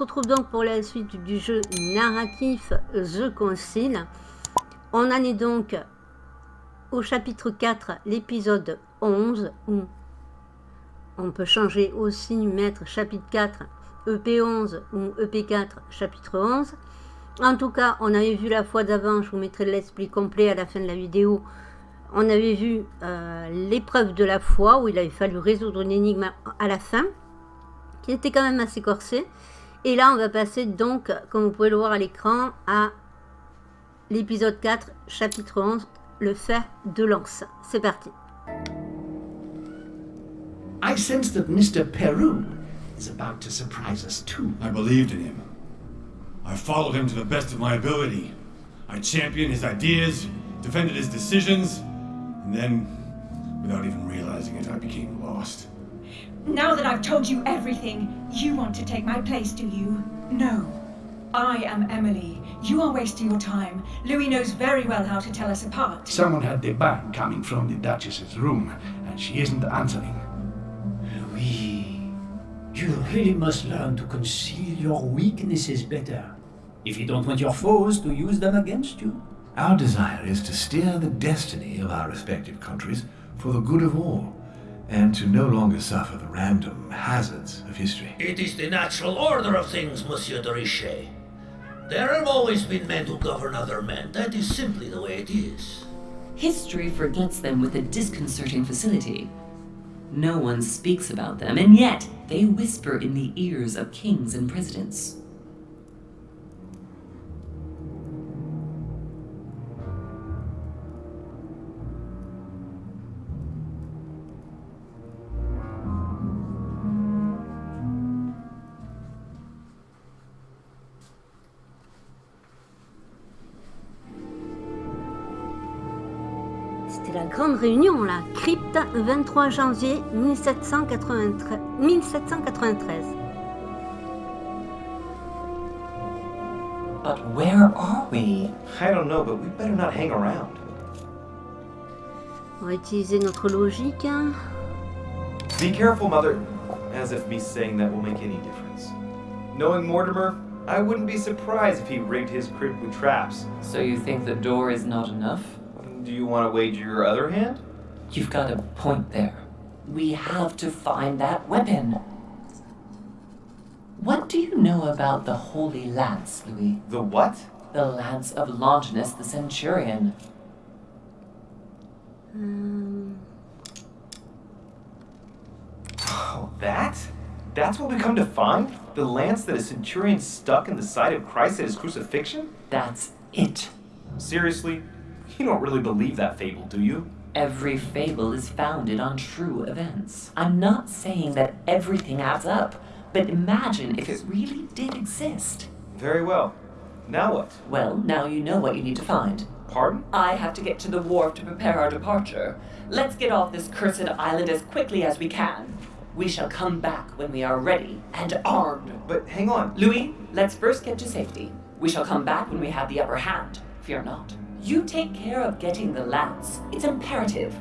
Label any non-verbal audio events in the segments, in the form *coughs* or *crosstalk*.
retrouve donc pour la suite du jeu narratif The Concile. On en est donc au chapitre 4, l'épisode 11, où on peut changer aussi, mettre chapitre 4, EP11 ou EP4, chapitre 11. En tout cas, on avait vu la fois d'avant, je vous mettrai l'esprit complet à la fin de la vidéo, on avait vu euh, l'épreuve de la foi, où il avait fallu résoudre une énigme à la fin, qui était quand même assez corsée. Et là, on va passer donc, comme vous pouvez le voir à l'écran, à l'épisode 4, chapitre 11, le fer de lance. C'est parti. I sense that Mr. Peru is about to surprise us too. I believed in him. I followed him to the best of my ability. I championed his ideas, defended his decisions, and then, without even realizing it, I became lost. Now that I've told you everything, you want to take my place, do you? No. I am Emily. You are wasting your time. Louis knows very well how to tell us apart. Someone had the bang coming from the Duchess's room, and she isn't answering. Louis, you really must learn to conceal your weaknesses better. If you don't want your foes to use them against you. Our desire is to steer the destiny of our respective countries for the good of all, and to no longer suffer the random hazards of history. It is the natural order of things, Monsieur de Richet. There have always been men who govern other men. That is simply the way it is. History forgets them with a disconcerting facility. No one speaks about them, and yet they whisper in the ears of kings and presidents. Réunion, là. Crypte, 23 janvier 1793. 1793. But where are we? I don't know, but we better not hang around. On va utiliser notre logique. hein. Be careful, Mother. As if me saying that will make any difference. Knowing Mortimer, I wouldn't be surprised if he rigged his crypt with traps. So you think the door is not enough? Do you want to wager your other hand? You've got a point there. We have to find that weapon. What do you know about the Holy Lance, Louis? The what? The Lance of Longinus the Centurion. Hum, Oh, that? That's what we come to find? The lance that a centurion stuck in the side of Christ at his crucifixion? That's it. Seriously? You don't really believe that fable, do you? Every fable is founded on true events. I'm not saying that everything adds up, but imagine if it really did exist. Very well. Now what? Well, now you know what you need to find. Pardon? I have to get to the wharf to prepare our departure. Let's get off this cursed island as quickly as we can. We shall come back when we are ready and armed. But hang on. Louis, let's first get to safety. We shall come back when we have the upper hand. Fear not. You take care of getting the lance. It's imperative.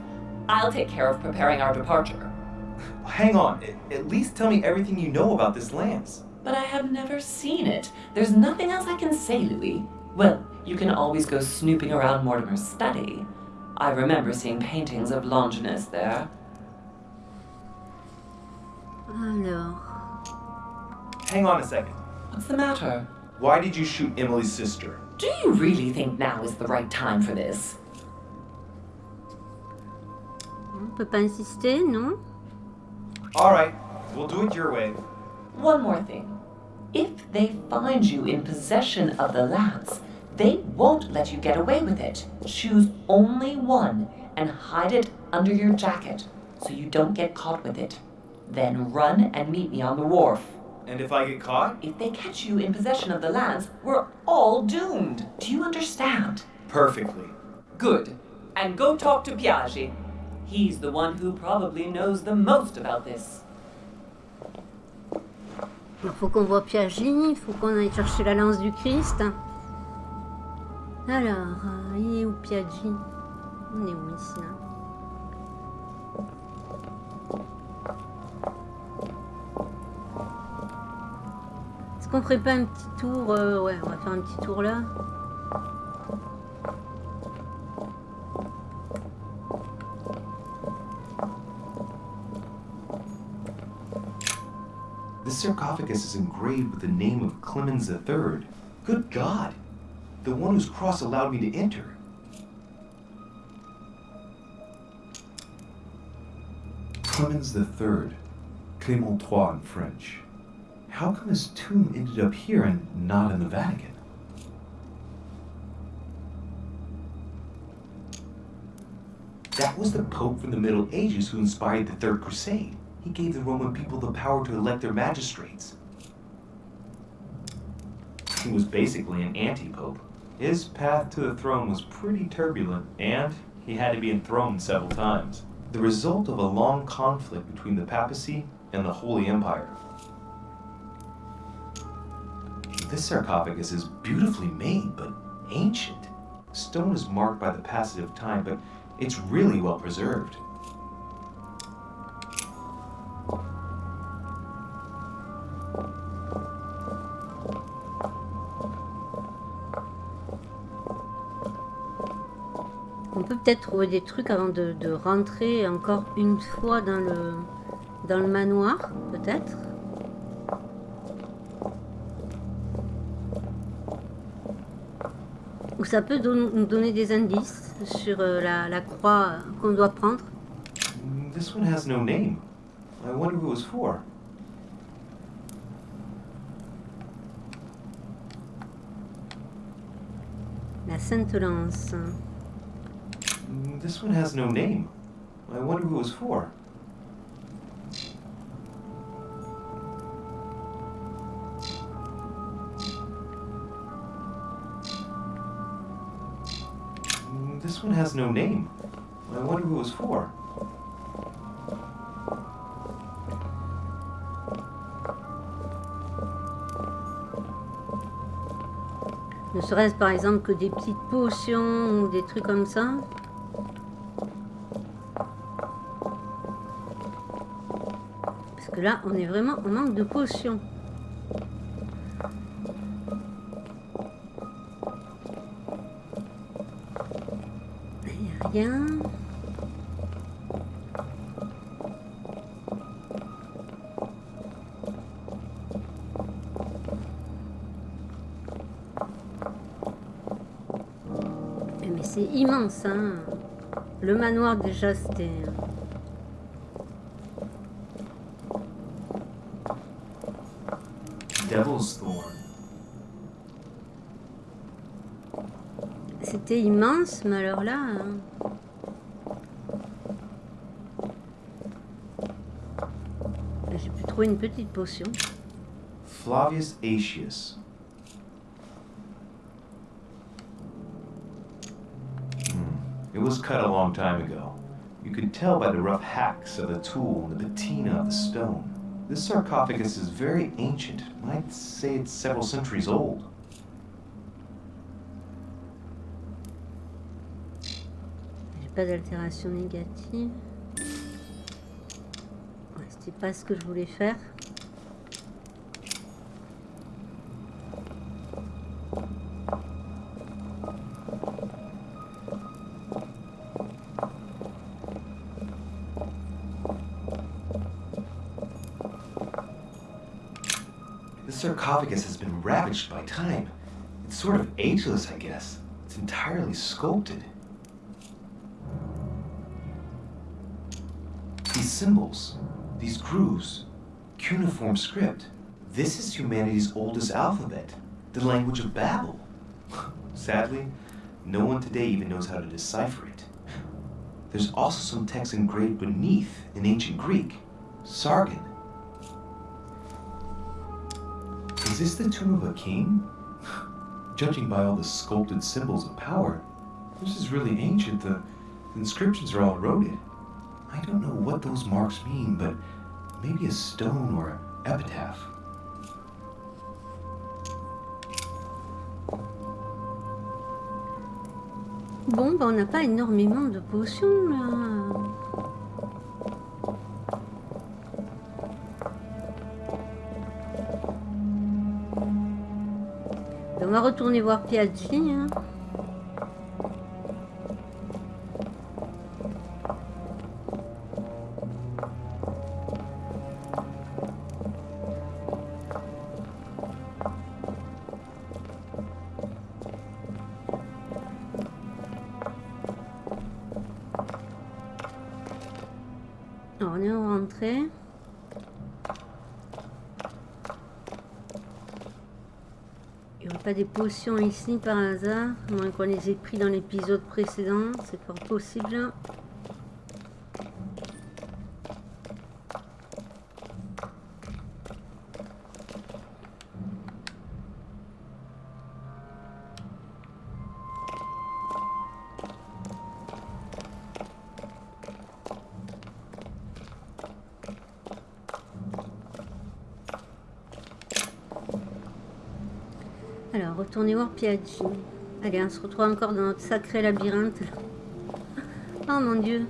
I'll take care of preparing our departure. Hang on. At least tell me everything you know about this lance. But I have never seen it. There's nothing else I can say, Louis. Well, you can always go snooping around Mortimer's study. I remember seeing paintings of Longinus there. Alors, Hang on a second. What's the matter? Why did you shoot Emily's sister? Do you really think now is the right time for this? on peut pas insister, non Alright, we'll do it your way. One more thing. If they find you in possession of the lance, they won't let you get away with it. Choose only one and hide it under your jacket so you don't get caught with it. Then run and meet me on the wharf. And if I get caught? If they catch you in possession of the lance, we're all doomed. Do you understand? Perfectly. Good. And go talk to Piaggi. He's the one who probably knows the most about this. Il faut qu'on voit Piaggi, il faut qu'on aille chercher la lance du Christ. Alors, euh, il est où Piaggi On est où ici là Est-ce qu'on ferait pas un petit tour euh, Ouais, on va faire un petit tour là. This sarcophagus is engraved with the name of Clemens III. Good God! The one whose cross allowed me to enter. Clemens III. Clément III in French. How come his tomb ended up here and not in the Vatican? That was the Pope from the Middle Ages who inspired the Third Crusade. He gave the Roman people the power to elect their magistrates. He was basically an anti-pope. His path to the throne was pretty turbulent, and he had to be enthroned several times. The result of a long conflict between the papacy and the Holy Empire. This sarcophagus is beautifully made, but ancient. Stone is marked by the passage of time, but it's really well preserved. On peut peut-être trouver des trucs avant de, rentrer encore une fois dans le manoir, peut-être? Ou ça peut don- nous donner des indices sur euh, la, la croix qu'on doit prendre? This one has no name. I wonder who it was for. La Sainte Lance. This one has no name. I wonder who it was for. This one has no name. I wonder who it was for? Ne serait-ce par exemple que des petites potions ou des trucs comme ça? Parce que là, on est vraiment en manque de potions. Immense, hein. Le manoir déjà, c'était... C'était immense, mais alors là... hein. J'ai pu trouver une petite potion. Flavius Aetius. It was cut a long time ago. You can tell by the rough hacks of the tool and the patina of the stone. This sarcophagus is very ancient. I'd say it's several centuries old. Pas d'altération négative. Ouais, C'était pas ce que je voulais faire. Sarcophagus has been ravaged by time. It's sort of ageless, I guess. It's entirely sculpted. These symbols, these grooves, cuneiform script. This is humanity's oldest alphabet, the language of Babel. *laughs* Sadly, no one today even knows how to decipher it. There's also some text engraved beneath in ancient Greek, Sargon. Is this the tomb of a king? Judging by all the sculpted symbols of power, this is really ancient. The inscriptions are all eroded. I don't know what those marks mean, but maybe a stone or an epitaph. Bon, bah, on n'a pas énormément de potions là. Va retourner voir Piaggi. hein. Des potions ici par hasard, moins qu'on les ait pris dans l'épisode précédent, c'est fort possible. Allez, on se retrouve encore dans notre sacré labyrinthe. Oh mon dieu.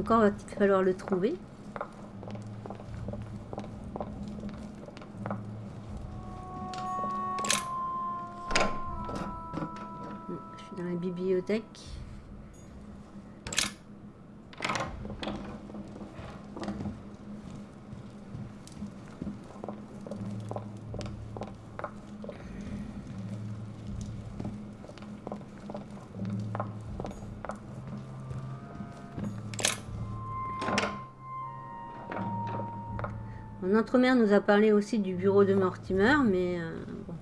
Encore va-t-il falloir le trouver. Je suis dans la bibliothèque. Notre mère nous a parlé aussi du bureau de Mortimer, mais euh, bon.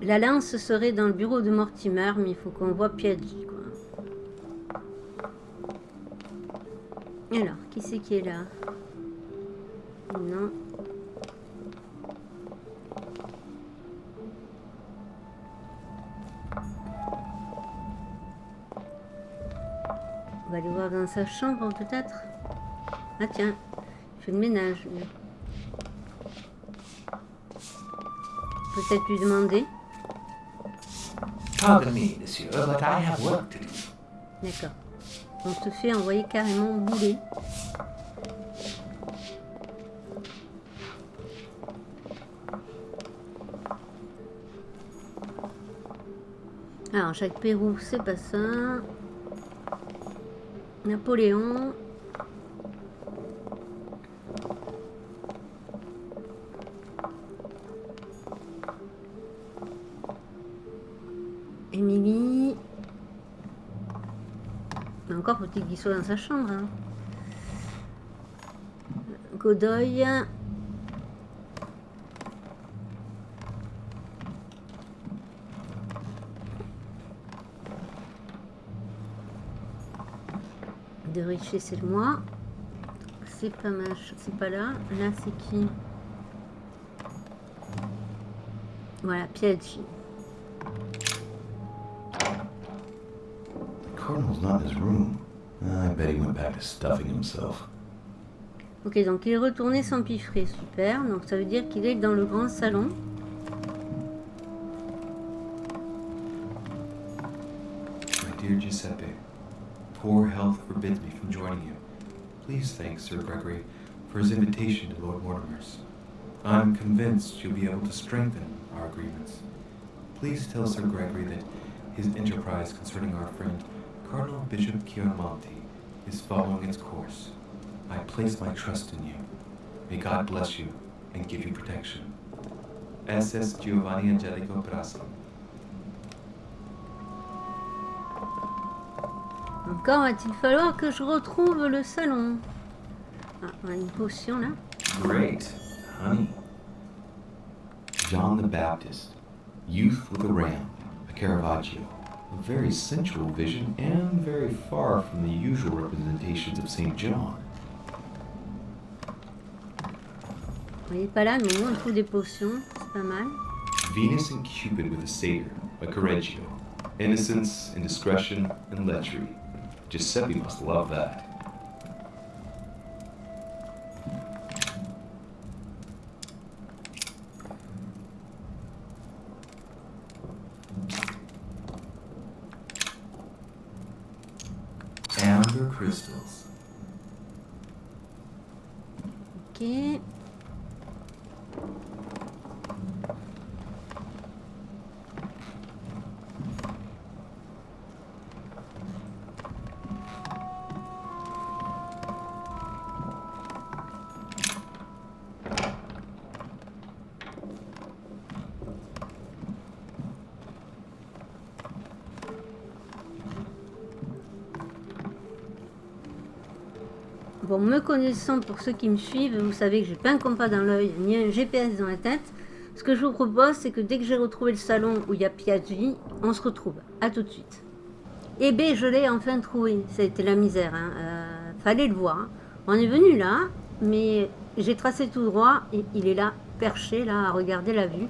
La lance serait dans le bureau de Mortimer, mais il faut qu'on voit Piaggi. Alors, qui c'est qui est là? Sa chambre peut-être. Ah tiens, il fait le ménage. Peut-être lui demander. Pardon me, monsieur, but I have work to do. D'accord. On se fait envoyer carrément bouler. Alors, Jacques Pérou, c'est pas ça. Napoléon. Émilie. Encore faut-il qu'il soit dans sa chambre. hein. Godoy. De Richer, c'est moi. C'est pas mach, c'est pas là. Là, c'est qui? Voilà, Piaggi. Cardinal's not in his room. I bet he went back to stuffing himself. Ok, donc il est retourné s'empiffrer, super. Donc ça veut dire qu'il est dans le grand salon. Poor health forbids me from joining you. Please thank Sir Gregory for his invitation to Lord Mortimer's. I'm convinced you'll be able to strengthen our agreements. Please tell Sir Gregory that his enterprise concerning our friend Cardinal Bishop Chiaramonti is following its course. I place my trust in you. May God bless you and give you protection. SS Giovanni Angelico Brasco. Encore va-t-il falloir que je retrouve le salon? Ah, on a une potion là. Great. Honey. John the Baptist. Youth with a ram. A Caravaggio. A very sensual vision and very far from the usual representations of St. John. On n'est pas là, mais on trouve des potions. C'est pas mal. Venus and Cupid with a satyr. A Correggio. Innocence, indiscretion, and lechery. Giuseppe must love that. Bon, me connaissant, pour ceux qui me suivent, vous savez que j'ai pas un compas dans l'œil, ni un GPS dans la tête. Ce que je vous propose, c'est que dès que j'ai retrouvé le salon où il y a Piaggi, on se retrouve. À tout de suite. Et B, je l'ai enfin trouvé. Ça a été la misère. Hein. Euh, fallait le voir. On est venu là, mais j'ai tracé tout droit et il est là, perché, là, à regarder la vue.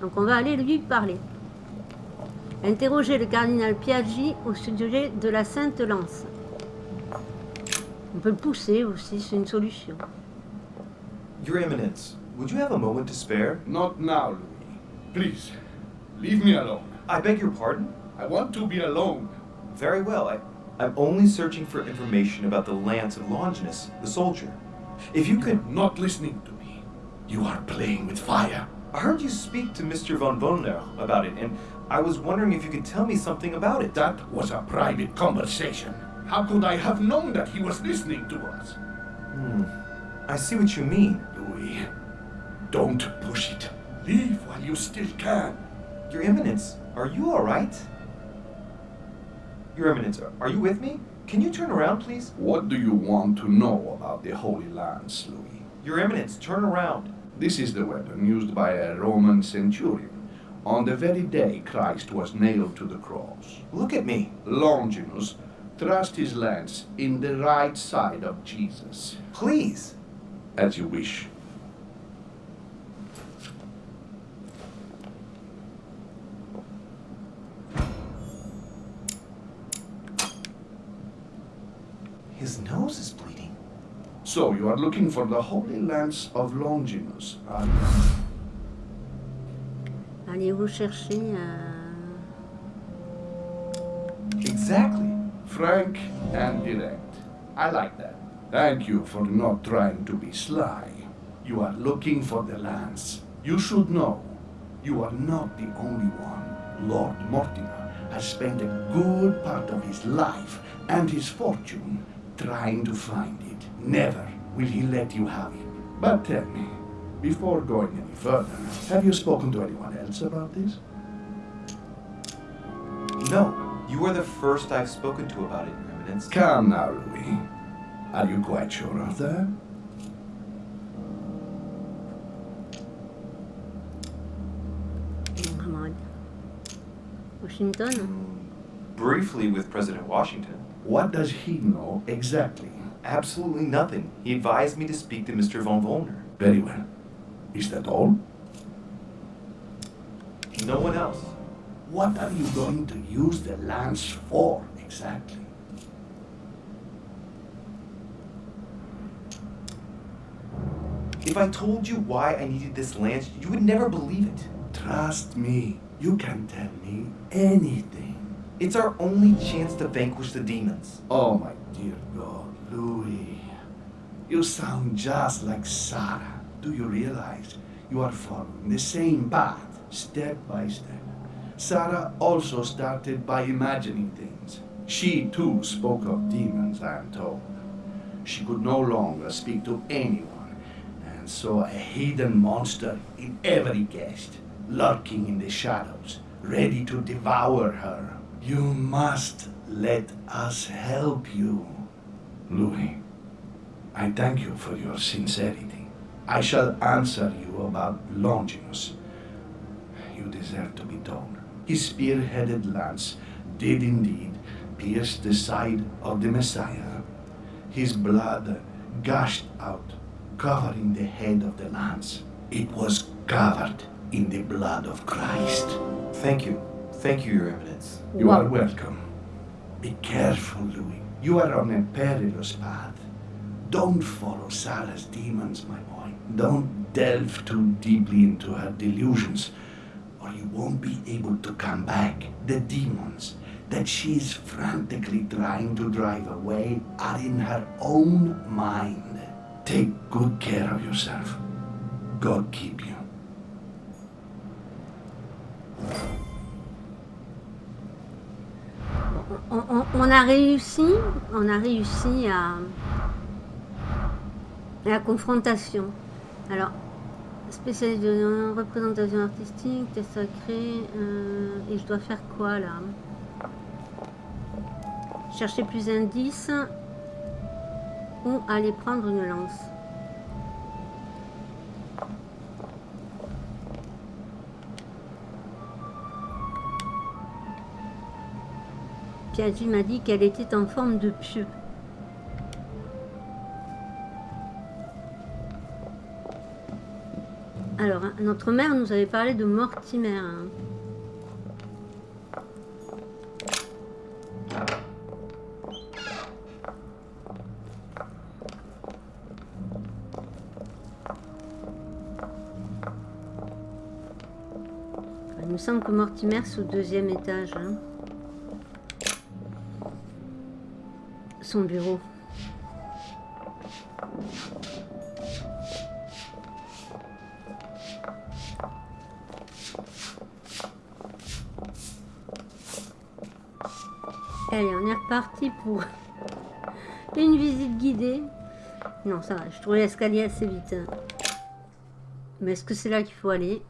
Donc on va aller lui parler. Interroger le cardinal Piaggi au sujet de la Sainte Lance. On peut le pousser aussi, c'est une solution. Your Eminence, would you have a moment to spare? Not now, Louis. Please, leave me alone. I beg your pardon? I want to be alone. Very well. I, I'm only searching for information about the lance of Longinus, the soldier. If you could. Not listening to me. You are playing with fire. I heard you speak to Mr. von Wollner about it, and I was wondering if you could tell me something about it. That was a private conversation. How could I have known that he was listening to us? Hmm. I see what you mean. Louis, don't push it. Leave while you still can. Your Eminence, are you alright? Your Eminence, are you with me? Can you turn around, please? What do you want to know about the Holy Lands, Louis? Your Eminence, turn around. This is the weapon used by a Roman centurion on the very day Christ was nailed to the cross. Look at me. Longinus thrust his lance in the right side of Jesus. Please. As you wish. His nose is bleeding. So you are looking for the Holy Lance of Longinus, are you? Allez-vous chercher euh, Exactly. Frank and direct. I like that. Thank you for not trying to be sly. You are looking for the lance. You should know, you are not the only one. Lord Mortimer has spent a good part of his life and his fortune trying to find it. Never will he let you have it. But tell me, before going any further, have you spoken to anyone else about this? No, you are the first I've spoken to about it, Your Eminence. Come now, Louis. Are you quite sure of that? Muhammad. Washington Briefly with President Washington. What does he know exactly? Absolutely nothing. He advised me to speak to Mr. von Vollner. Very well. Is that all? No one else. What are you going to use the lance for exactly? If I told you why I needed this lance, you would never believe it. Trust me, you can tell me anything. It's our only chance to vanquish the demons. Oh, my dear God, Louis. You sound just like Sarah. Do you realize you are following the same path, step by step? Sarah also started by imagining things. She too spoke of demons, I am told. She could no longer speak to anyone, and saw a hidden monster in every guest, lurking in the shadows, ready to devour her. You must let us help you. Louis, I thank you for your sincerity. I shall answer you about Longinus. You deserve to be told. His spear-headed lance did indeed pierce the side of the Messiah. His blood gushed out, covering the head of the lance. It was covered in the blood of Christ. Thank you. Thank you, Your Eminence. You Wow. are welcome. Be careful, Louis. You are on a perilous path. Don't follow Sarah's demons, my boy. Don't delve too deeply into her delusions, or you won't be able to come back. The demons that she's frantically trying to drive away are in her own mind. Take good care of yourself. God keep you. On, on- on a réussi, on a réussi à, à la confrontation. Alors, spécialiste de représentation artistique, test sacré, euh, et je dois faire quoi là? Chercher plus d'indices ou aller prendre une lance Piaget m'a dit qu'elle était en forme de pieu. Alors, hein, notre mère nous avait parlé de Mortimer. hein. Il me semble que Mortimer, c'est au deuxième étage. hein. Son bureau. Reparti pour *laughs* une visite guidée. Non, ça va, je trouvais l'escalier assez vite. hein. Mais est-ce que c'est là qu'il faut aller?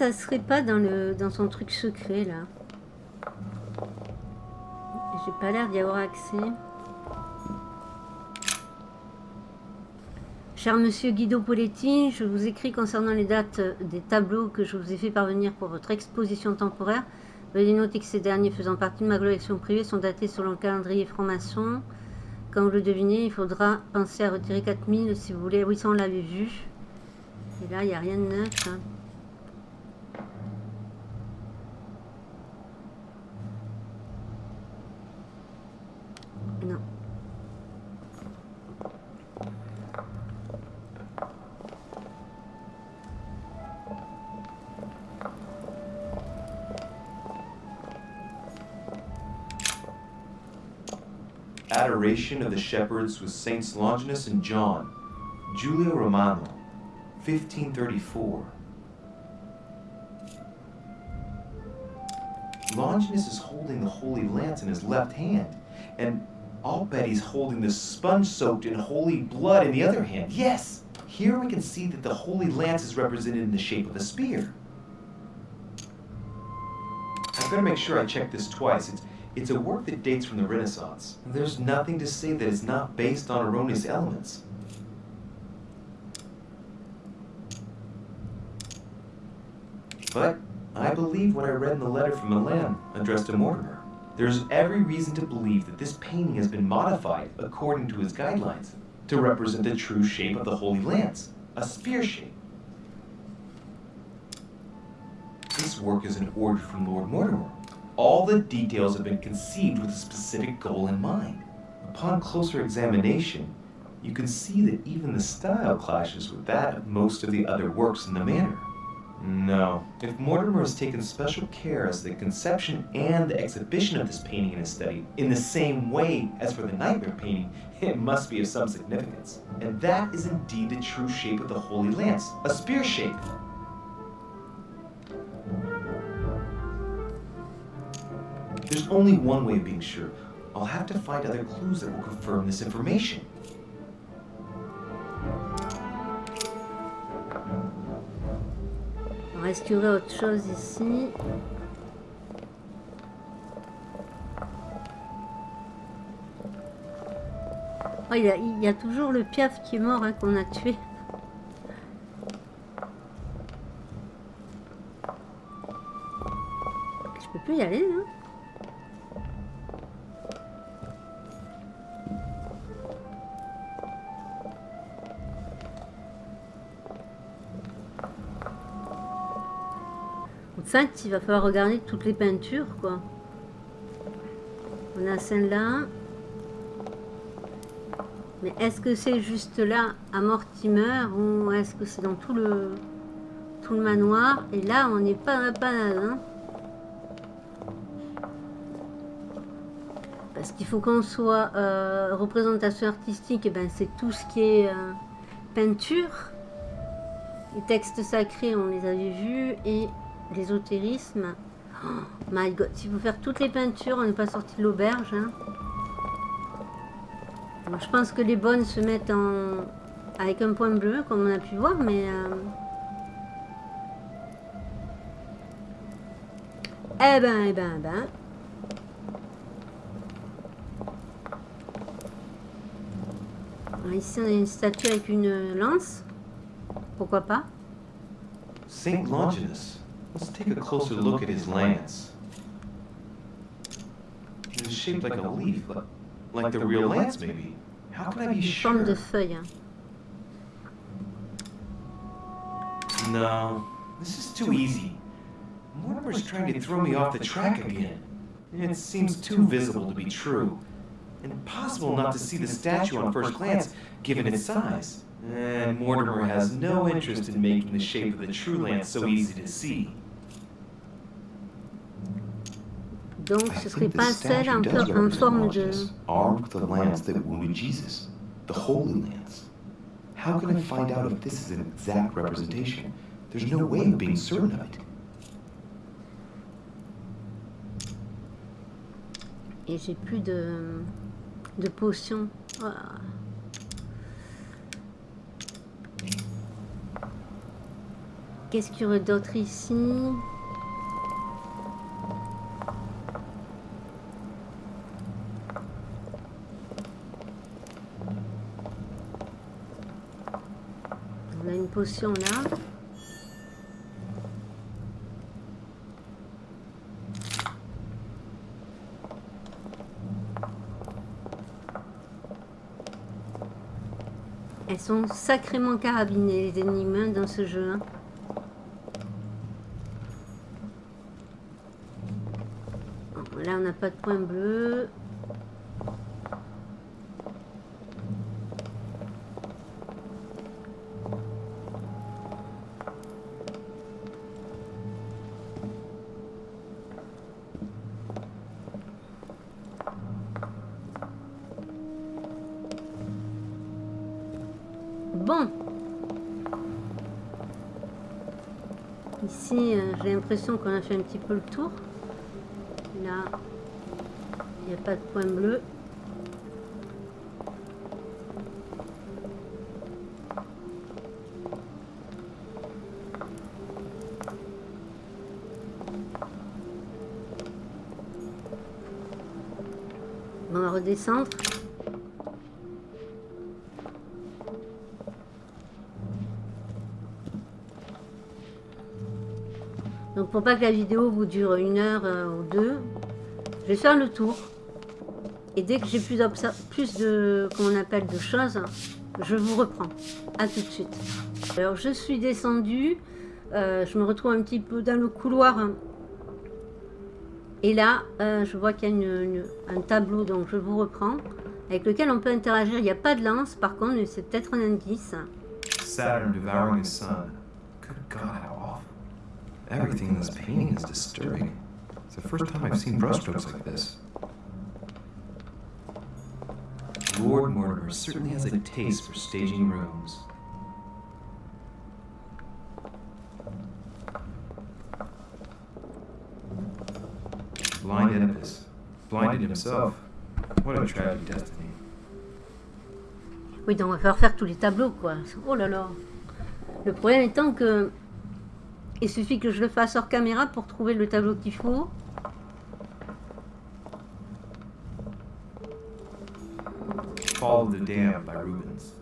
Ça serait pas dans le dans son truc secret là J'ai pas l'air d'y avoir accès. Cher monsieur Guido Poletti, je vous écris concernant les dates des tableaux que je vous ai fait parvenir pour votre exposition temporaire. Veuillez noter que ces derniers faisant partie de ma collection privée sont datés selon le calendrier franc-maçon. Comme vous le devinez, il faudra penser à retirer 4000 si vous voulez. Oui, ça on l'avait vu. Et là, il n'y a rien de neuf. hein. Of the Shepherds with Saints Longinus and John. Giulio Romano, 1534. Longinus is holding the Holy Lance in his left hand, and I'll bet he's holding the sponge soaked in holy blood in the other hand. Yes! Here we can see that the Holy Lance is represented in the shape of a spear. I better make sure I check this twice. It's, it's a work that dates from the Renaissance. There's nothing to say that it's not based on erroneous elements. But I believe what I read in the letter from Milan addressed to Mortimer. There's every reason to believe that this painting has been modified according to his guidelines to represent the true shape of the Holy Lance, a spear shape. This work is an order from Lord Mortimer. All the details have been conceived with a specific goal in mind. Upon closer examination, you can see that even the style clashes with that of most of the other works in the manor. No. If Mortimer has taken special care as to the conception and the exhibition of this painting in his study in the same way as for the nightmare painting, *laughs* it must be of some significance. And that is indeed the true shape of the Holy Lance, a spear shape. There's only one way of being sure. I'll have to find other clues that will confirm this information. Est-ce qu'il y aurait autre chose ici Oh, il, y a, il y a toujours le piaf qui est mort hein, qu'on a tué. Je peux plus y aller là Il va falloir regarder toutes les peintures, quoi. On a celle-là. Mais est-ce que c'est juste là, à Mortimer, ou est-ce que c'est dans tout le tout le manoir? Et là, on n'est pas dans la hein. Parce qu'il faut qu'on soit euh, représentation artistique, et ben c'est tout ce qui est euh, peinture. Les textes sacrés, on les avait vus, et l'ésotérisme. Oh my god, s'il faut faire toutes les peintures, on n'est pas sorti de l'auberge. Hein. Je pense que les bonnes se mettent en avec un point bleu, comme on a pu voir, mais... euh, Eh ben, eh ben, eh ben. Ici, on a une statue avec une lance. Pourquoi pas? St. Longinus. Let's take a closer look at his lance. It's shaped like a leaf, but like the real lance, maybe. How can I be Une forme de sure? No, this is too easy. Mortimer's trying to throw me off the track again. It seems too visible to be true. Impossible not to see the statue on first glance, given its size. And Mortimer has no interest in making the shape of the true lance so easy to see. Donc, ce serait pas celle en, does en forme de... Armed with the lance that wounded Jesus, the Holy Lance. How can I find out if this is an exact representation? There's no way of being certain of it. Et j'ai plus de, de potions. Ah. Qu'est-ce qu'il y aurait d'autre ici On a une potion là. Elles sont sacrément carabinées, les énigmes dans ce jeu. hein. Là, on n'a pas de point bleu. Qu'on a fait un petit peu le tour. Là, il n'y a pas de point bleu. On va redescendre. Pour pas que la vidéo vous dure une heure euh, ou deux, je vais faire le tour. Et dès que j'ai plus, plus de, comment on appelle, de choses, je vous reprends. À tout de suite. Alors je suis descendue, euh, je me retrouve un petit peu dans le couloir. Et là, euh, je vois qu'il y a une- un tableau, donc je vous reprends, avec lequel on peut interagir. Il n'y a pas de lance, par contre, c'est peut-être un indice. Everything in this painting is disturbing. It's the first time I've seen brushstrokes like this. Lord Mortimer certainly has a taste for staging rooms. Blind Oedipus. Blinded himself. What a tragic destiny. Oui, donc on va faire tous les tableaux, quoi. Oh là là. Le problème étant que il suffit que je le fasse hors caméra pour trouver le tableau qu'il faut. Fall of the Damned by Rubens.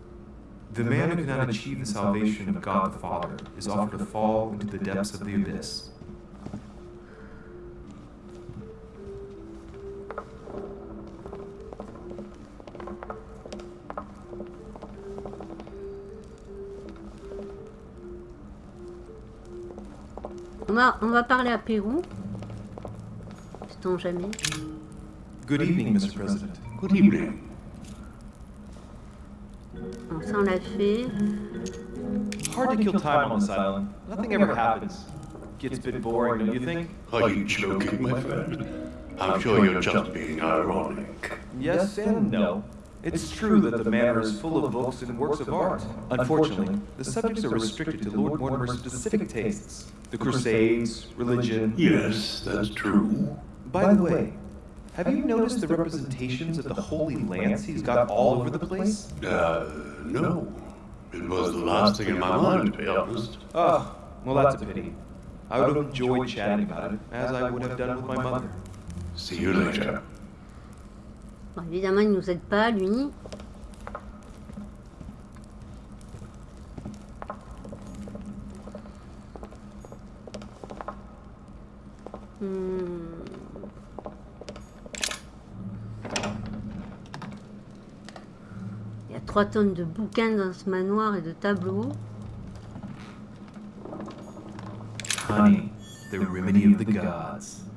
The man who cannot achieve the salvation of God the Father is offered to fall into the depths of the abyss. Va, on va parler à Pérou. Sait-on jamais. Good evening, Mr. President. Good evening. Bon, ça on l'a fait. Hard to kill time on this island. Nothing ever happens. Gets a bit boring, don't you think? Are you joking, my friend? I'm sure you're just being ironic. Yes and no. It's true that the manor is full of books and works of art. Unfortunately, the subjects are restricted to Lord Mortimer's specific tastes the Crusades, religion. Yes, that's true. By the way, have you noticed the representations of the Holy Lance he's got all over the place? Uh, no. It was the last thing in my mind, to be honest. Oh, well, that's a pity. I would have enjoyed chatting about it, as I would have done with my mother. See you later. Évidemment, il nous aide pas, lui. Hmm. Il y a trois tonnes de bouquins dans ce manoir et de tableaux. Honey, the remedy of the gods.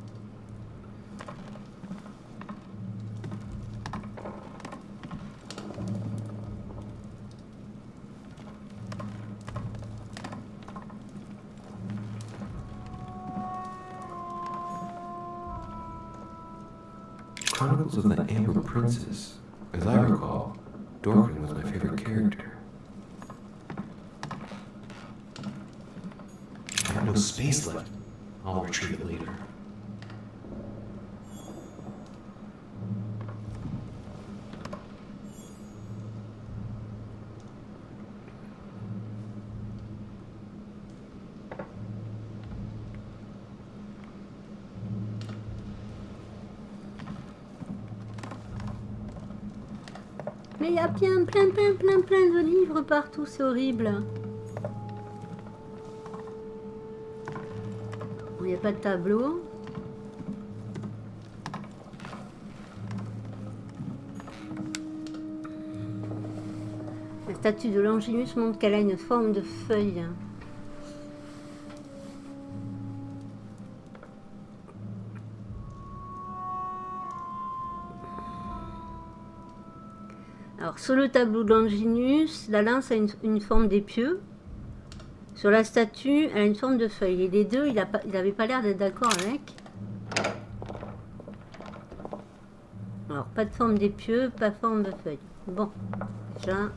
Of the Amber Princess. As I recall, Dorkin was my favorite character. I have no space left. I'll retrieve it later. Mais il y a plein, plein, plein, plein, plein de livres partout, c'est horrible. Il n'y a pas de tableau. La statue de Longinus montre qu'elle a une forme de feuille. Sur le tableau de Longinus, la lance a une, forme d'épieu. Sur la statue, elle a une forme de feuille. Et les deux, il n'avait pas l'air d'être d'accord avec. Alors, pas de forme d'épieu, pas forme de feuille. Bon, déjà,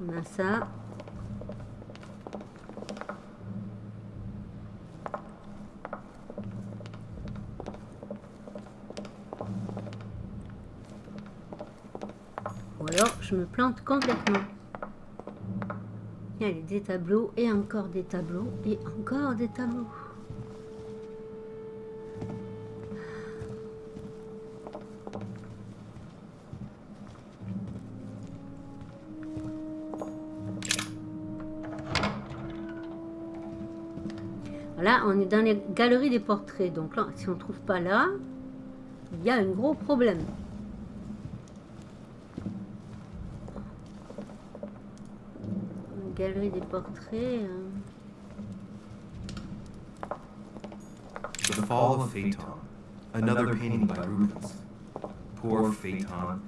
on a ça. Ou alors, je me plante complètement. Il y a des tableaux et encore des tableaux et encore des tableaux. Là, on est dans les galeries des portraits. Donc là, si on ne trouve pas là, il y a un gros problème. Galerie des portraits. The Fall of Phaeton, another painting by Rubens. Poor Phaeton,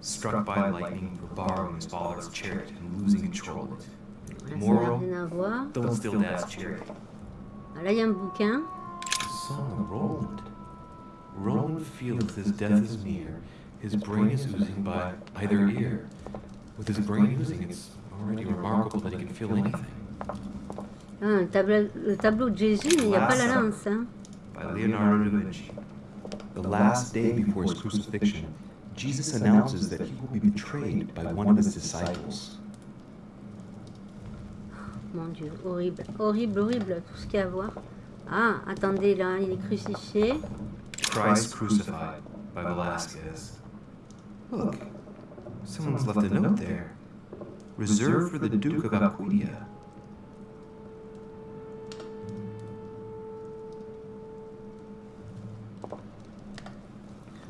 struck by lightning for borrowing his father's chariot and losing control of it. là, ça n'a Moral, rien à voir. don't steal dad's chariot. Ah, Là, il y a un bouquin. The Song of Roland. Roland feels his death is near. His brain is oozing by either ear. With his brain oozing, it's already remarkable that he can feel anything. Ah, un tableau, le tableau de Jésus, mais il n'y a pas la lance. Hein. by Leonardo da Vinci. the last day before his crucifixion, Jesus announces that he will be betrayed by one of his disciples. Mon Dieu, horrible, horrible, horrible, tout ce qu'il y a à voir. Ah, attendez, là, il est crucifié. Christ crucified by Velasquez. Look, someone's left a note there. Reserved for the Duke of Alcudia.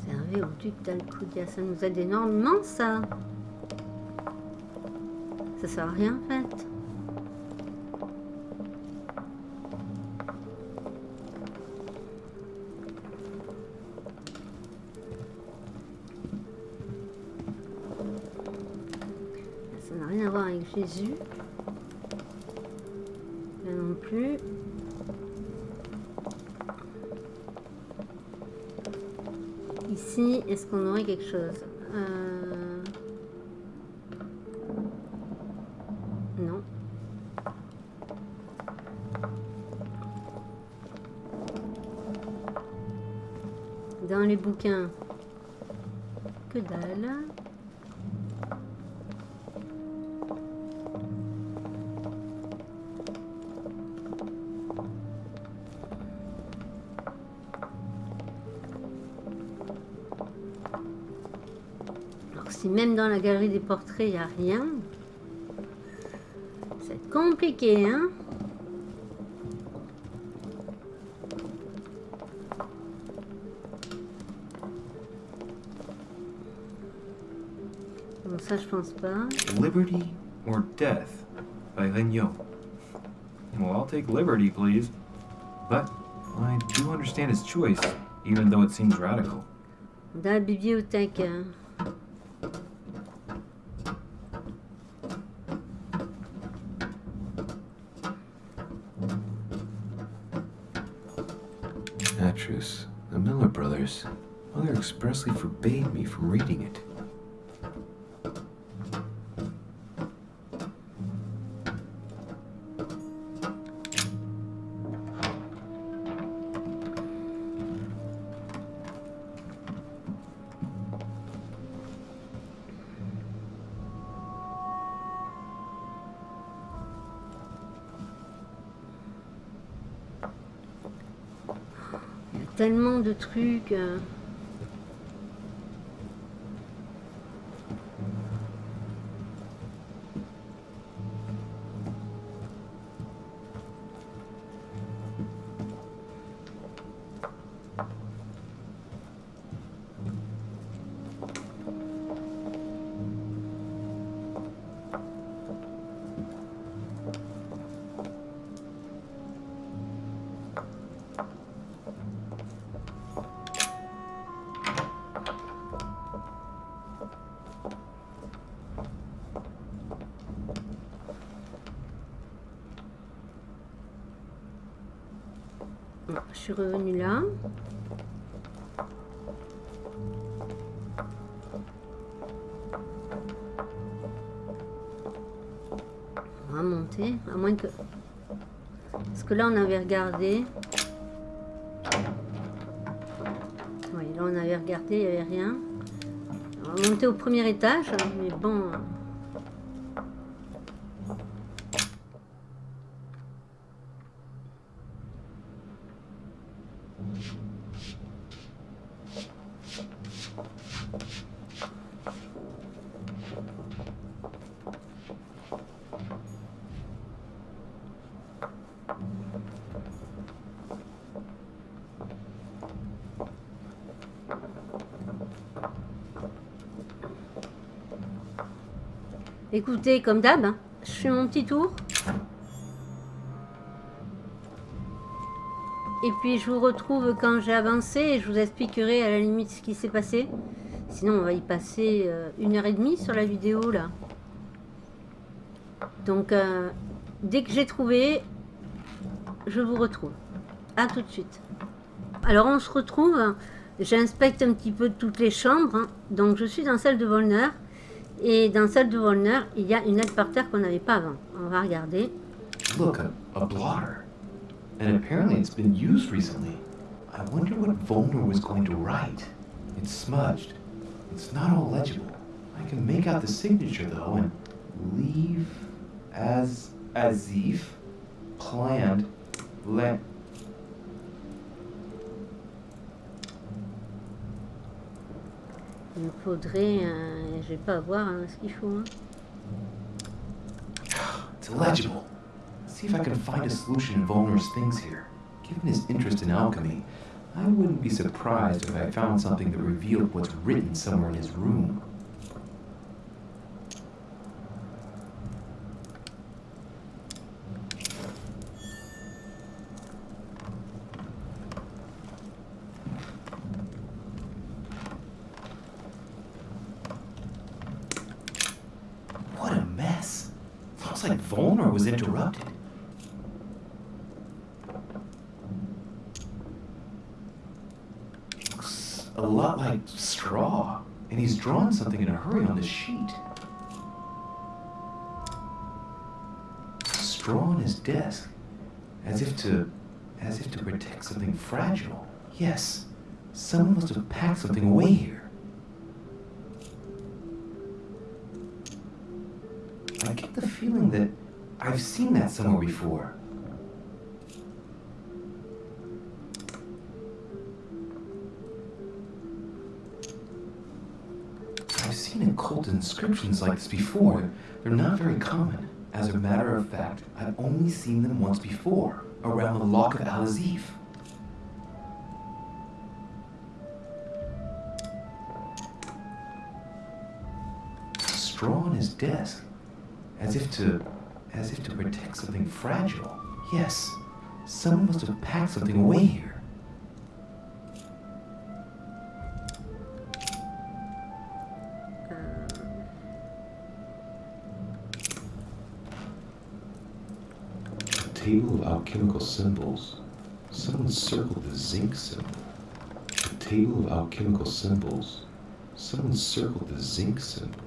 Réservé au duc d'Alcudia, ça nous aide énormément, ça. Ça sert à rien, en fait. Jésus. Non plus. Ici, est-ce qu'on aurait quelque chose? Euh, Non. Dans les bouquins, que dalle. Même dans la galerie des portraits, il n'y a rien, c'est compliqué, hein Bon, ça, je pense pas. Liberty or Death by Regnault. Well, I'll take liberty, please. But I do understand his choice, even though it seems radical. Dans la bibliothèque. hein. Actress, the Miller brothers. Mother expressly forbade me from reading it. Fugue. On avait regardé. Oui, là, on avait regardé, il n'y avait rien. On monter au premier étage, mais bon... Écoutez, comme d'hab, je fais mon petit tour. Et puis je vous retrouve quand j'ai avancé et je vous expliquerai à la limite ce qui s'est passé. Sinon on va y passer euh, une heure et demie sur la vidéo là. Donc euh, dès que j'ai trouvé, je vous retrouve. A tout de suite. Alors on se retrouve, j'inspecte un petit peu toutes les chambres. hein. Donc je suis dans celle de Volner. Et dans celle de Volner, il y a une aide par terre qu'on n'avait pas avant. On va regarder. Look, a, a blotter. And apparently it's been used recently. I wonder what Volner was going to write. It's smudged. It's not all legible. I can make out the signature though and leave as Azif planned le Il faudrait... Je vais pas hein, ce qu'il faut. hein. It's illegible. See if I can find a solution in Volner's things here. Given his interest in alchemy, I wouldn't be surprised if I found something that revealed what's written somewhere in his room. Drawn something in a hurry on this sheet. Straw on his desk, as if to, as if to protect something fragile. Yes, someone must have packed something away here. I get the feeling that I've seen that somewhere before. Seen occult inscriptions like this before. They're not very common. As a matter of fact, I've only seen them once before, around the Lock of Al Azif. Straw on his desk, as if to, as if to protect something fragile. Yes, someone must have packed something away here. Alchemical symbols. Someone circled the zinc symbol. A table of alchemical symbols. Someone circled the zinc symbol.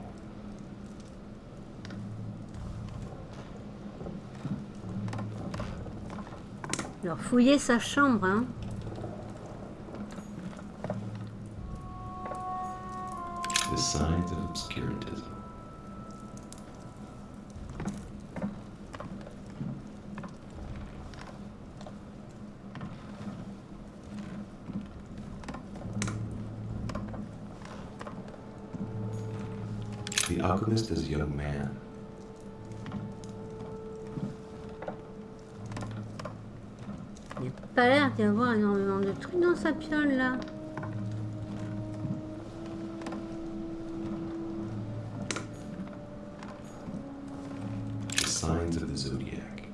Alors, fouiller sa chambre, hein. The signs of obscurantism. Il n'y a pas l'air d'y avoir énormément de trucs dans sa piole, là. The signs of the zodiac.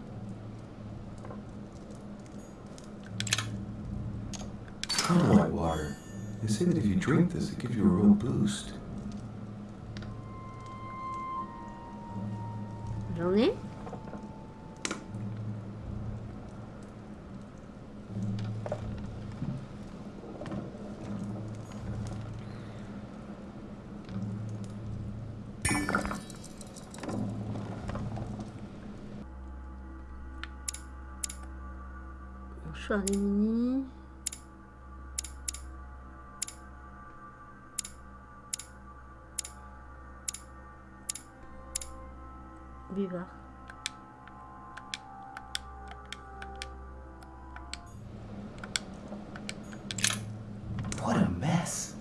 Come white water. They say that if you drink this, it gives you a real boost. J'en ai. Mouchoir des mini. Buvard. What a mess.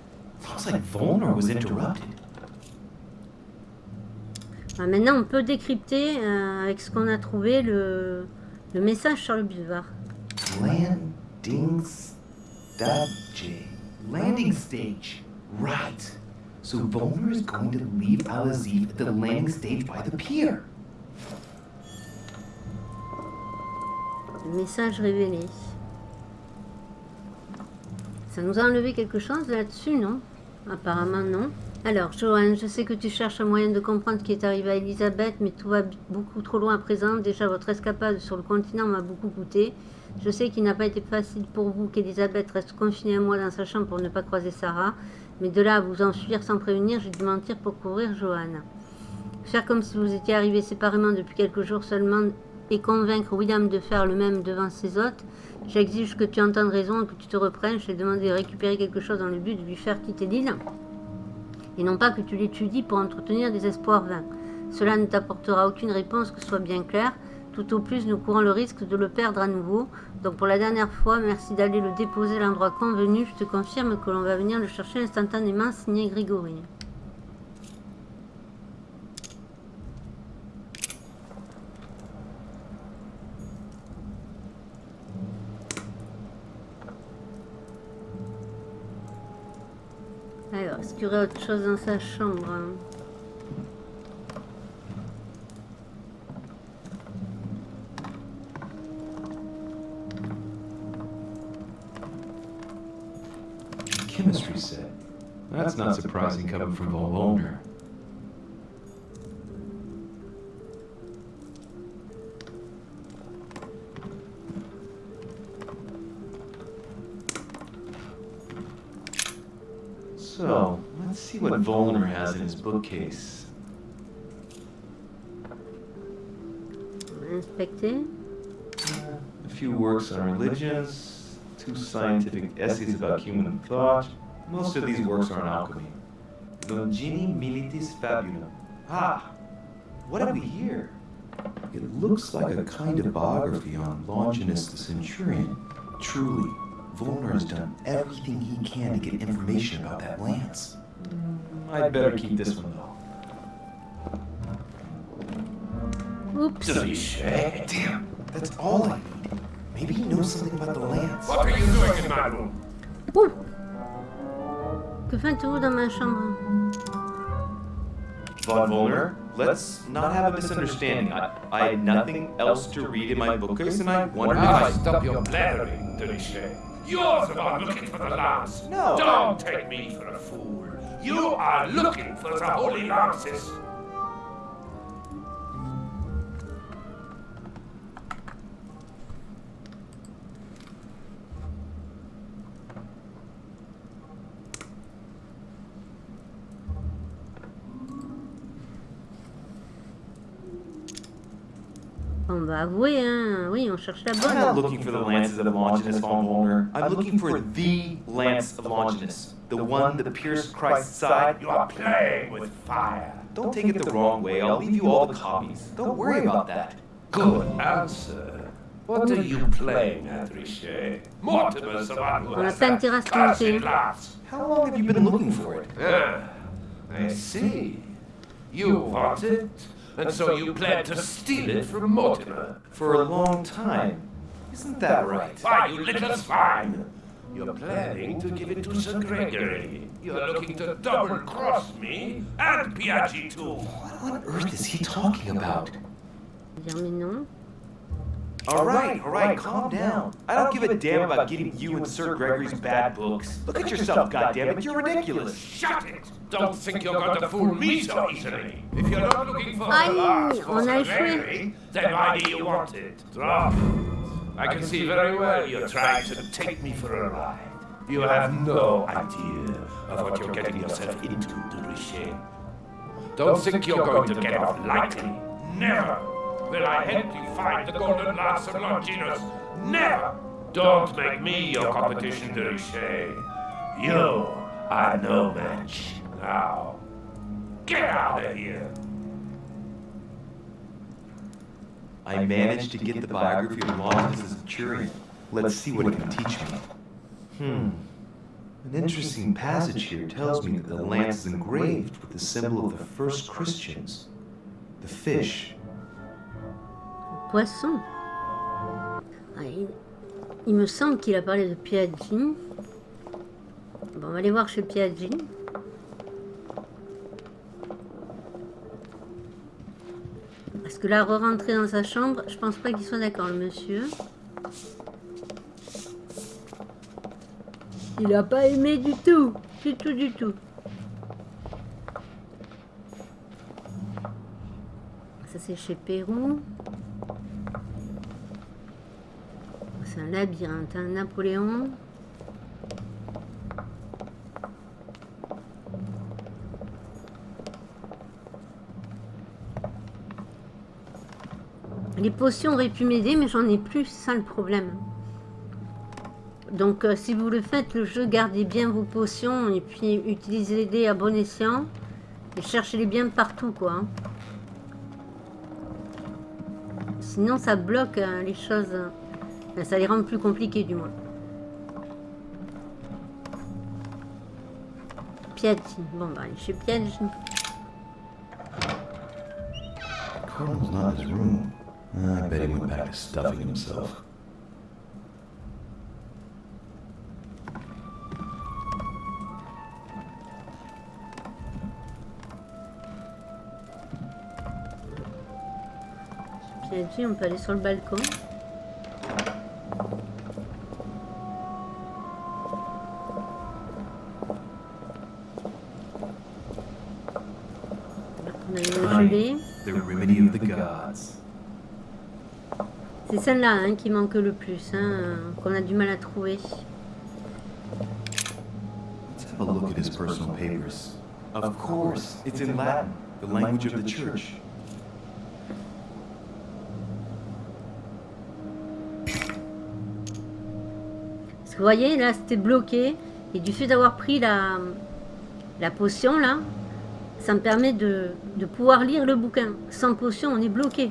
Looks like Volner was interrupted. Ah, maintenant, on peut décrypter euh, avec ce qu'on a trouvé le, le message sur le buvard. Landing stage. Landing stage. Right. So Volner is going to leave Al Azif at the landing stage by the pier. Le message révélé. Ça nous a enlevé quelque chose là-dessus, non? Apparemment, non. Alors, Joanne, je sais que tu cherches un moyen de comprendre ce qui est arrivé à Elisabeth, mais tout va beaucoup trop loin à présent. Déjà, votre escapade sur le continent m'a beaucoup coûté. Je sais qu'il n'a pas été facile pour vous qu'Elisabeth reste confinée à moi dans sa chambre pour ne pas croiser Sarah, mais de là à vous enfuir sans prévenir, j'ai dû mentir pour couvrir Joanne. Faire comme si vous étiez arrivés séparément depuis quelques jours seulement et convaincre William de faire le même devant ses hôtes, j'exige que tu entendes raison et que tu te reprennes. Je t'ai demandé de récupérer quelque chose dans le but de lui faire quitter l'île. Et non pas que tu l'étudies pour entretenir des espoirs vains. Cela ne t'apportera aucune réponse que ce soit bien clair. Tout au plus, nous courons le risque de le perdre à nouveau. Donc pour la dernière fois, merci d'aller le déposer à l'endroit convenu. Je te confirme que l'on va venir le chercher instantanément, signé Grégory. Alors, est-ce qu'il y aurait autre chose dans sa chambre Chemistry set. That's not surprising coming from Volner. So, let's see what Volner has in his bookcase. Inspecter. A few works on religions, two scientific essays about human thought. Most of these works are on alchemy. Longini Militis Fabulum. Ah, what have we here? It looks like a kind of biography on Longinus the Centurion. Truly, Volner has done everything he can to get information about that lance. I'd better keep this one though. Oops. Hey, damn, that's all I need. Maybe he knows something about the lance. What are you doing in my room? Ouh Que faites-vous dans ma chambre Von Volner, let's not have a misunderstanding. I, I had nothing else to read in my bookcase, and I wondered if Now I. stop your blathering, Delichet. You're the one looking for the lance. No. Don't take me for a fool. You are looking for the holy lances. On va avouer, hein. Oui, on cherche la I'm not looking for the lances of Longinus von Volner. I'm looking for the lance of Longinus, the one that pierced Christ's side. You are playing with fire. Don't take it the wrong way. I'll leave you all the copies. Don't worry about that. Good answer. What are you playing at, Richet? Mortimer's the one who On n'a has that intérêt à se cursed tromper. lance. How long have you been looking for it? Ah, I see. You want it, and so you plan to steal it from Mortimer. For a long time. Isn't that right? Why, you little swine! You're planning to give it to Sir Gregory. You're looking to double-cross me and Piaggi too. What on earth is he talking about? Dire mais non. All right, all right, calm down. I don't give a damn about getting you and Sir Gregory's bad books. Look at yourself, goddammit, you're ridiculous. Shut it! Don't think you're going to fool me so easily. If you're not looking for Aïe, the last for on a Sir échoué. Gregory, then why do you want it? Drop it. I can see very well you're trying to take me for a ride. You have no idea of what you're getting yourself into, de Don't think you're going to get off lightly. Never will I help you find the golden lance of Longinus. Never! Don't make me your competition, de You are no match. Now, get out of here! I managed to get the biography of Longinus the Centurion. Let's see what it can teach me. Hmm. An interesting passage here tells me that the lance is engraved with the symbol of the first Christians, the fish. Poisson. Ah, il, me semble qu'il a parlé de Piaggi. Bon, on va aller voir chez Piaggi. Parce que là, re-rentrer dans sa chambre, je pense pas qu'il soit d'accord, le monsieur. Il a pas aimé du tout. Du tout, du tout. Ça, c'est chez Pérou. Un labyrinthe, un Napoléon. Les potions auraient pu m'aider, mais j'en ai plus, c'est ça le problème. Donc euh, si vous le faites, le jeu, gardez bien vos potions et puis utilisez-les à bon escient. Et cherchez-les bien partout, quoi. hein. Sinon, ça bloque euh, les choses. Enfin, ça les rend plus compliquées, du moins. Piège. Bon, bah, je suis piège. Cardinal's not in his room. I bet he went back to stuffing himself. Piège, on peut aller sur le balcon. On a une gelée. The remedy of the gods. C'est celle-là hein, qui manque le plus, hein, euh, qu'on a du mal à trouver. Let's have a look at his personal papers. Of course, it's in Latin, the language of the church. Parce que vous voyez, là, c'était bloqué. Et du fait d'avoir pris la, la potion, là, ça me permet de, de pouvoir lire le bouquin. Sans potion, on est bloqué.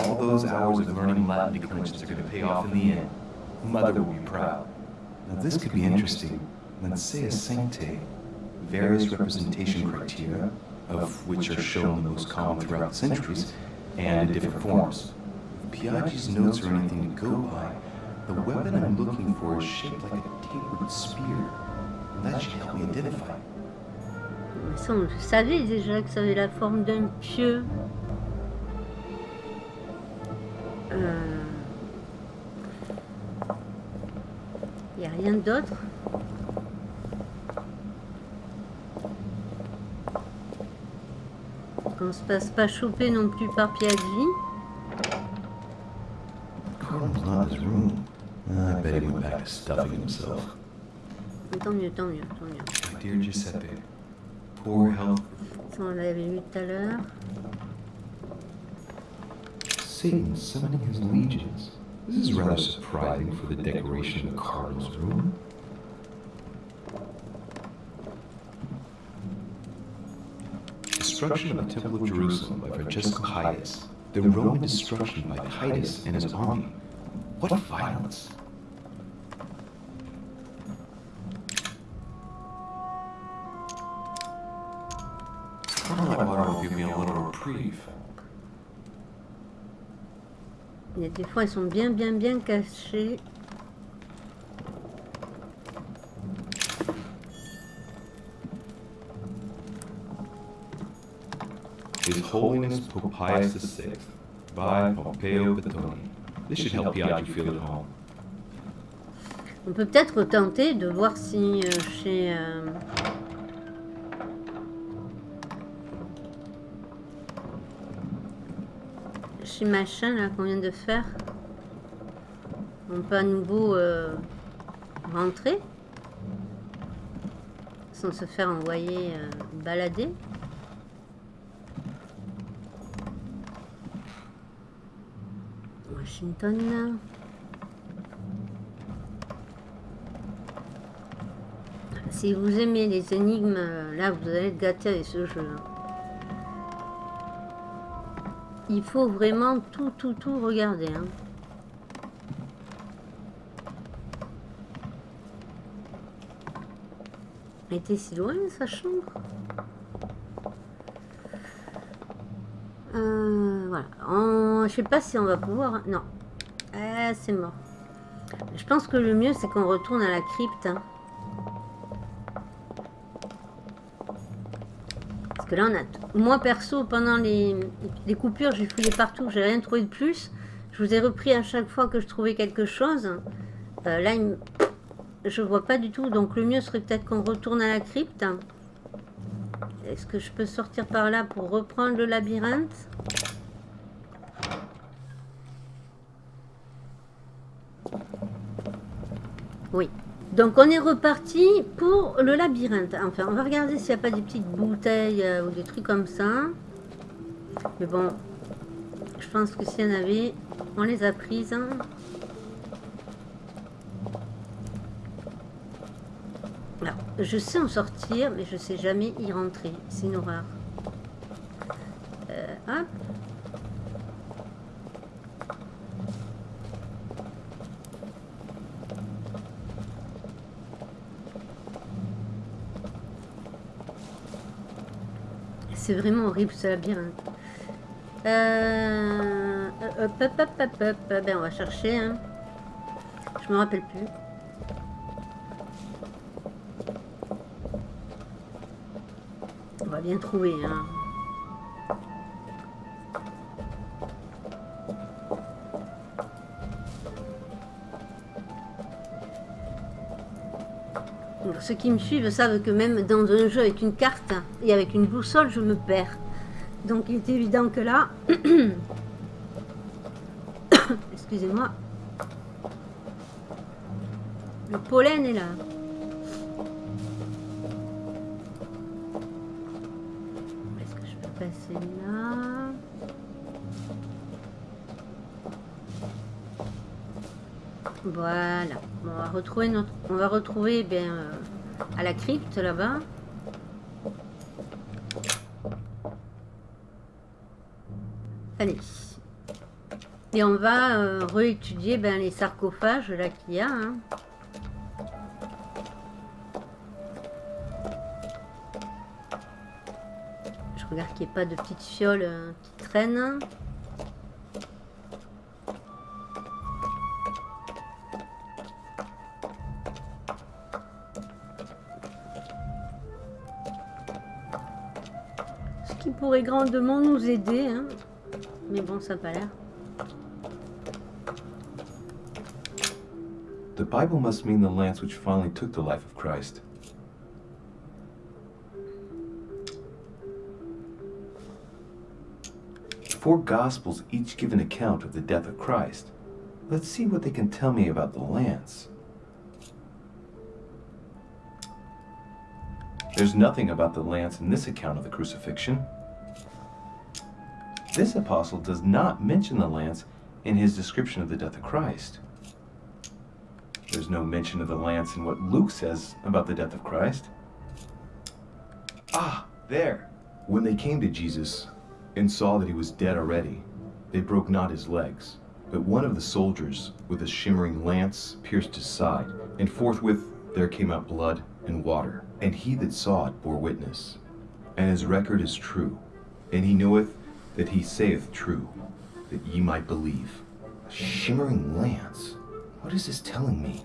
All those hours of learning Latin declensions are going to pay off in the end. Mother will be proud. Now this could be interesting. Let's say a sancte, various representation criteria, of which are shown the most common throughout the centuries, and in different forms. If Piaggi's notes are anything to go by, the weapon I'm looking for is shaped like a tapered spear. That should help me identify. Ça, on déjà que ça avait la forme d'un pieu. Il n'y a rien d'autre. Qu'on se passe pas choper non plus par Piaggi. Cardinal's not in his room. I bet he went back to stuffing himself. Tant mieux, tant mieux, tant mieux. My dear Giuseppe, poor health. Ça, on l'avait vu tout à l'heure. Satan summoning his legions. This is rather surprising for the decoration of the cardinal's room. Destruction of the Temple of Jerusalem by Francesco Hiatus. The Roman destruction by Titus and his army. What violence! Water will give me a little reprieve. Il y a des fois, ils sont bien, bien, bien cachés. His Holiness Pope Pius VI by Pompeo Batoni. This should help feel at home. On peut peut-être tenter de voir si euh, chez... euh, machin là qu'on vient de faire, on peut à nouveau euh, rentrer sans se faire envoyer euh, balader. Washington. Si vous aimez les énigmes, euh, là vous allez être gâté avec ce jeu. hein. Il faut vraiment tout, tout, tout regarder. hein. Elle était si loin sa chambre Euh, Voilà. Je sais pas si on va pouvoir... Non. Ah, c'est mort. Je pense que le mieux c'est qu'on retourne à la crypte. hein. Là, on a... Moi, perso, pendant les, coupures, j'ai fouillé partout, j'ai rien trouvé de plus. Je vous ai repris à chaque fois que je trouvais quelque chose. Euh, là, il je vois pas du tout. Donc, le mieux serait peut-être qu'on retourne à la crypte. Est-ce que je peux sortir par là pour reprendre le labyrinthe Oui. Donc on est reparti pour le labyrinthe. Enfin, on va regarder s'il n'y a pas des petites bouteilles euh, ou des trucs comme ça. Mais bon, je pense que s'il y en avait, on les a prises. hein. Alors, je sais en sortir, mais je sais jamais y rentrer. C'est une horreur. Euh, hop. C'est vraiment horrible ce labyrinthe. Euh, hop, hop, hop, hop, hop. Ben, on va chercher. hein. Je me rappelle plus. On va bien trouver. Hein. Ceux qui me suivent savent que même dans un jeu avec une carte et avec une boussole, je me perds. Donc il est évident que là, *coughs* excusez-moi, le pollen est là. Est-ce que je peux passer là? Voilà. On va retrouver notre, on va retrouver bien euh, à la crypte là-bas. Allez. Et on va euh, réétudier ben, les sarcophages là qu'il y a. hein. Je regarde qu'il n'y ait pas de petites fioles euh, qui traînent. Pourrait grandement nous aider. hein. Mais bon, ça n'a pas l'air. The Bible must mean the lance which finally took the life of Christ. Four Gospels each give an account of the death of Christ. Let's see what they can tell me about the lance. There's nothing about the lance in this account of the crucifixion. This apostle does not mention the lance in his description of the death of Christ. There's no mention of the lance in what Luke says about the death of Christ. Ah, there. When they came to Jesus and saw that he was dead already, they broke not his legs. But one of the soldiers with a shimmering lance pierced his side, and forthwith there came out blood and water. And he that saw it bore witness. And his record is true. And he knoweth that he saith true, that ye might believe. A shimmering lance? What is this telling me?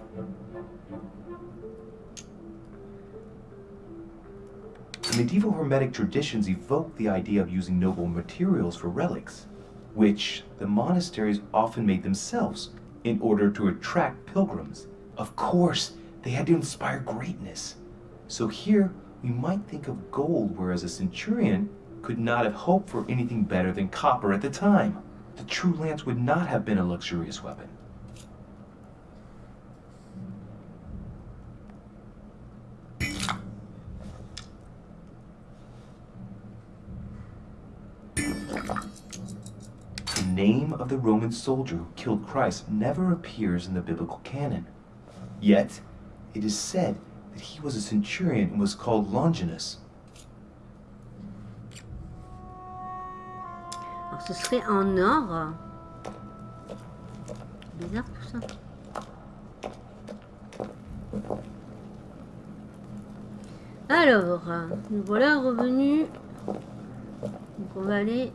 Medieval Hermetic traditions evoke the idea of using noble materials for relics, which the monasteries often made themselves in order to attract pilgrims. Of course, they had to inspire greatness. So here, we might think of gold, whereas a centurion could not have hoped for anything better than copper at the time. The true lance would not have been a luxurious weapon. The name of the Roman soldier who killed Christ never appears in the biblical canon. Yet, it is said that he was a centurion and was called Longinus. Ce serait en or. Bizarre tout ça. Alors, nous voilà revenus. Donc on va aller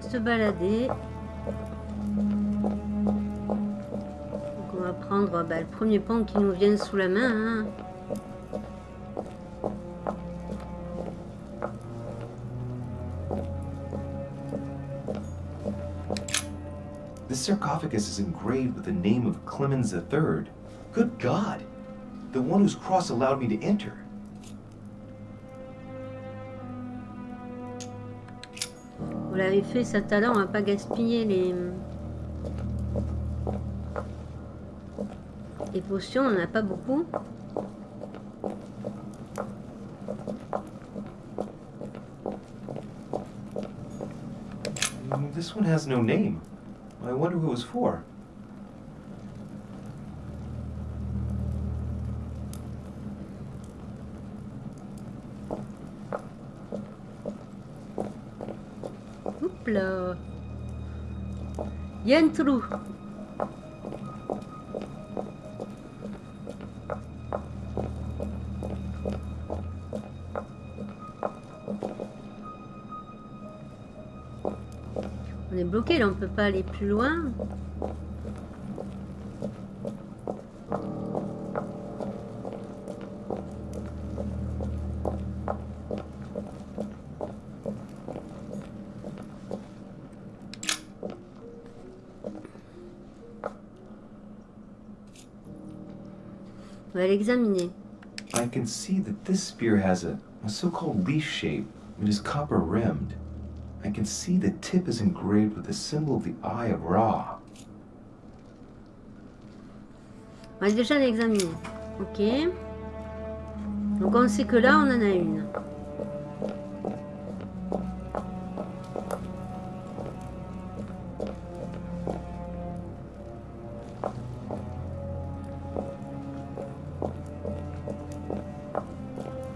se balader. On va prendre bah, le premier pont qui nous vient sous la main. hein. This sarcophagus is engraved with the name of Clemens III. Good God! The one whose cross allowed me to enter. Vous l'avez fait, ça talent, on va pas gaspiller les... Les potions, on n'en a pas beaucoup. This one has no name. I wonder who it was for. Oups là. Bloqué là, on peut pas aller plus loin. On va l'examiner. I can see that this spear has a, a so-called leaf shape. It is copper rimmed. I can see the tip is engraved with the symbol of the Eye of Ra. On va déjà l'examiner. Ok. Donc on sait que là, on en a une.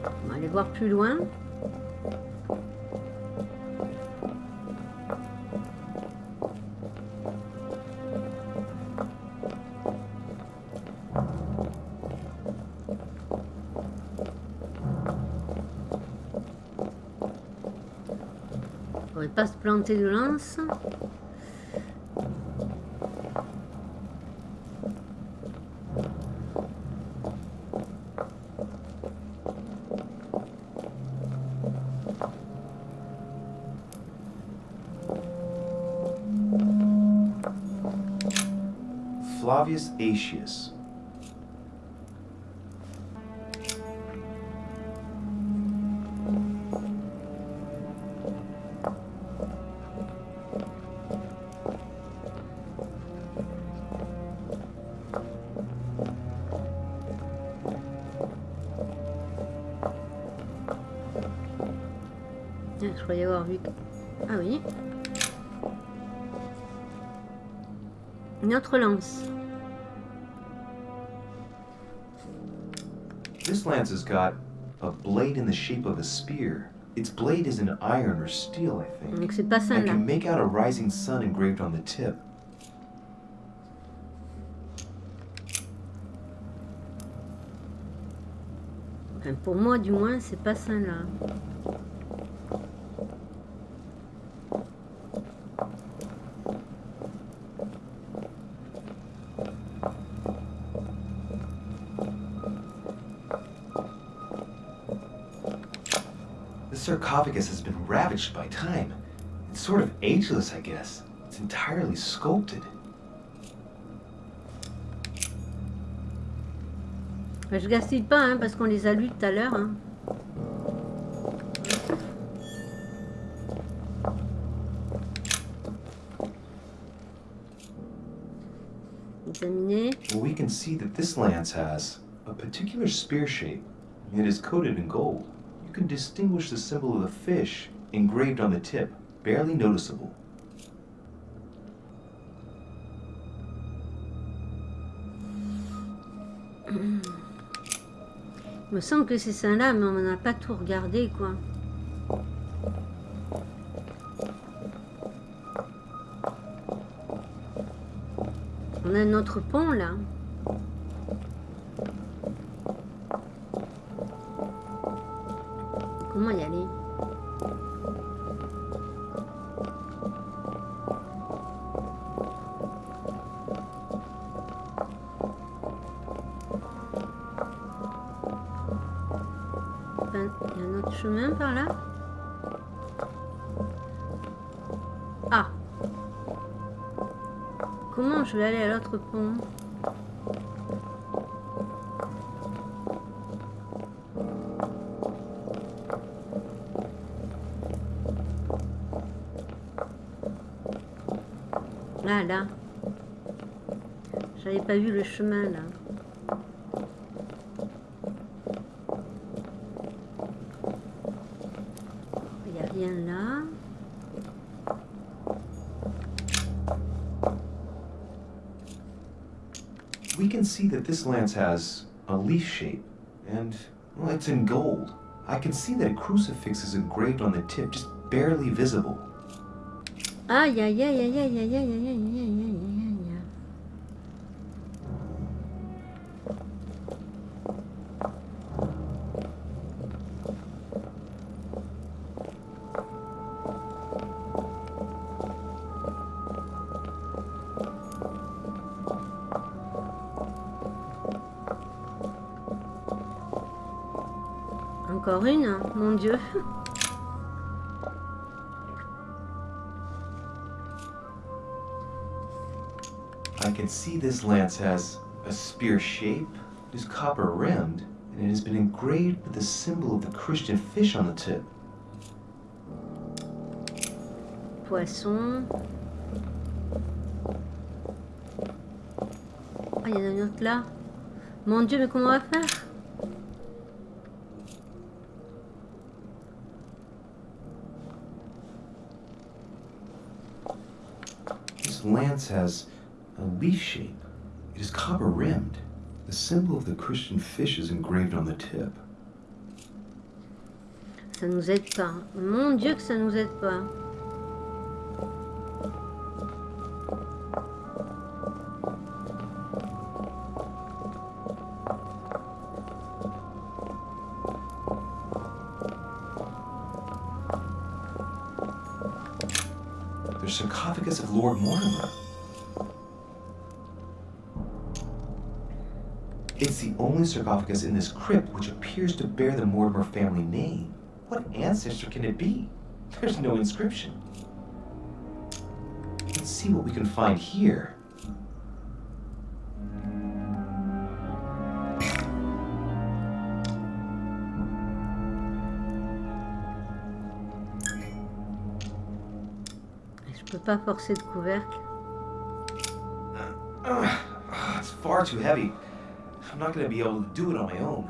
On va aller voir plus loin. passo para um segurança. Flavius Aetius Je croyais avoir vu. Ah oui. Une autre lance. This lance has got a blade in the shape of a spear. Its blade is in iron or steel, I think. Donc c'est pas I celle-là. can make out a rising sun engraved on the tip. Enfin, pour moi, du moins, c'est pas celle-là. This sarcophagus has been ravaged by time. It's sort of ageless, I guess. It's entirely sculpted. Enfin, je gaspille pas, hein, parce qu'on les a lus tout à l'heure. hein. Examiner. Well, we can see that this lance has a particular spear shape. It is coated in gold. Can distinguish the symbol of the fish engraved on the tip, barely noticeable. Il me semble que c'est celle-là, mais on n'a pas tout regardé, quoi. On a un autre pont, là. Je vais aller à l'autre pont Ah là J'avais pas vu le chemin là. That this lance has a leaf shape, and well, it's in gold. I can see that a crucifix is engraved on the tip, just barely visible. Aïe, aïe, aïe, aïe, aïe, aïe, aïe, aïe, aïe, Encore une, mon Dieu. I can see this lance has a spear shape, it is copper rimmed, and it has been engraved with the symbol of the Christian fish on the tip. Poisson. Ah, il y en a une autre là. Mon Dieu, mais comment on va faire? Lance has a leaf shape. It is copper rimmed. The symbol of the Christian fish is engraved on the tip. Ça nous aide pas. Mon Dieu que ça nous aide pas. Sarcophagus in this crypt which appears to bear the Mortimer family name. What ancestor can it be? There's no inscription. Let's see what we can find here. Je peux pas forcer de couvercle. Ugh, it's far too heavy. I'm not going to be able to do it on my own.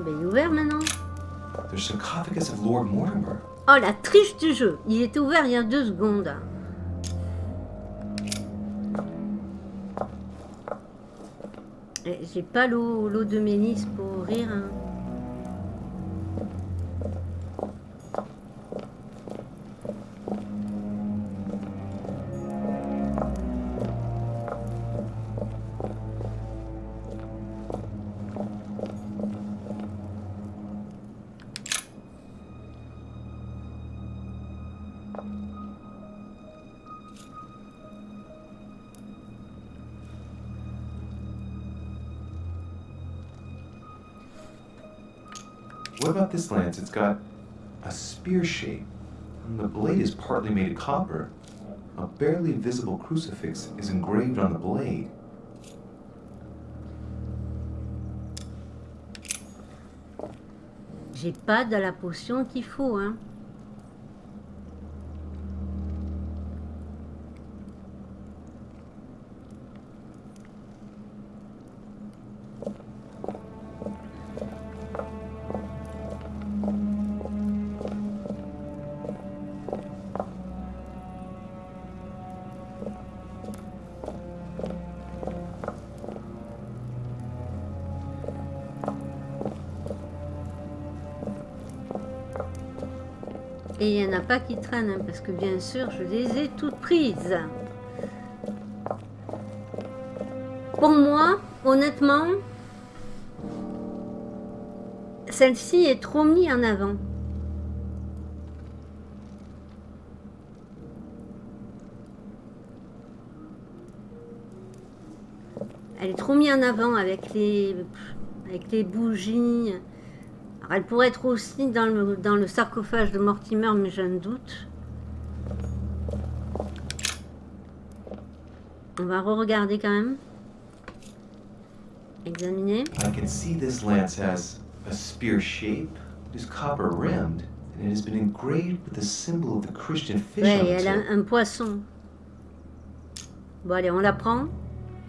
Il est ouvert maintenant. The sarcophagus of Lord Mortimer. Oh, la triche du jeu. Il était ouvert il y a deux secondes. Et J'ai pas l'eau de Ménis pour ouvrir. hein. This lance? It's got a spear shape. And the blade is partly made of copper. A barely visible crucifix is engraved on the blade. J'ai pas de la potion qu'il faut. Hein. Pas qui traînent, hein, parce que bien sûr, je les ai toutes prises. Pour moi, honnêtement, celle-ci est trop mise en avant. Elle est trop mise en avant avec les, avec les bougies. Elle pourrait être aussi dans le, dans le sarcophage de Mortimer, mais un doute. On va re-regarder quand même. Examiner. I can see this lance has a spear shape. It is copper rimmed, and it has been engraved with the symbol of the Christian fish Ouais, elle a tip. un poisson. Bon, allez, on la prend.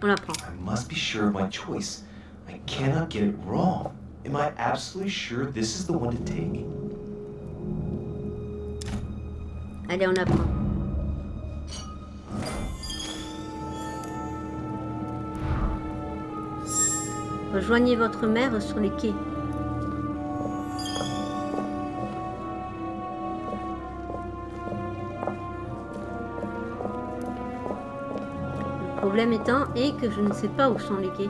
On la prend. I must be sure of my choice. I cannot get it wrong. Am I absolutely sure this is the one to take? Allez, on apprend. Rejoignez votre mère sur les quais. Le problème étant est que je ne sais pas où sont les quais.